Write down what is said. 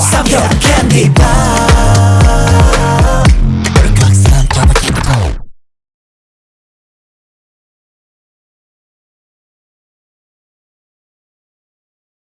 Some your candy bar